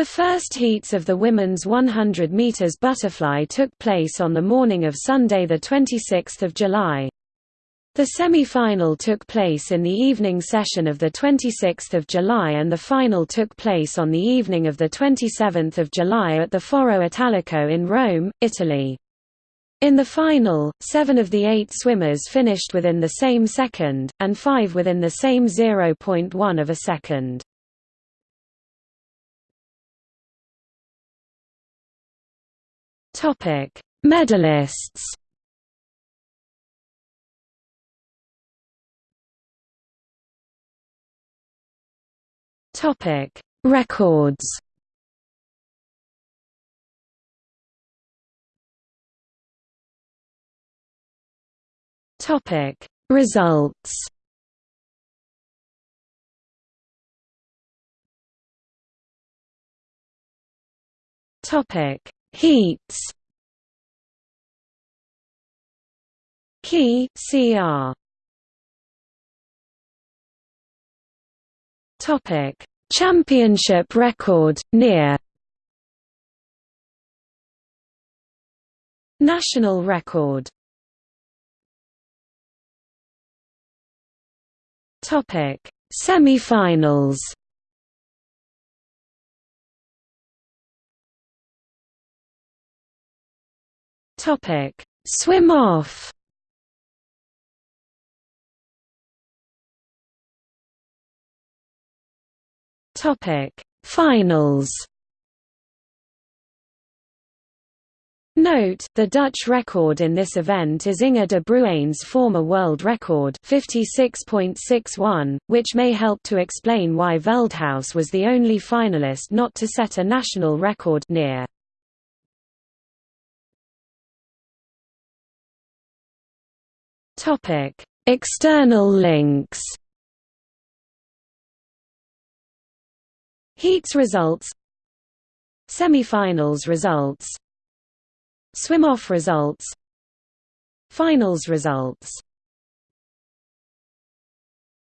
The first heats of the women's 100 meters butterfly took place on the morning of Sunday 26 July. The semi-final took place in the evening session of 26 July and the final took place on the evening of 27 July at the Foro Italico in Rome, Italy. In the final, seven of the eight swimmers finished within the same second, and five within the same 0.1 of a second. Medalists. Topic: Records. Topic: Results. Topic: Heats. Key CR Topic. Championship record, near. National record. Topic. Semi-finals Topic. Swim off. Topic. Finals. Note, the Dutch record in this event is Inge de Bruijn's former world record 56.61, which may help to explain why Veldhuis was the only finalist not to set a national record near. External links. Heats results. Semi-finals results. Swim-off results. Finals results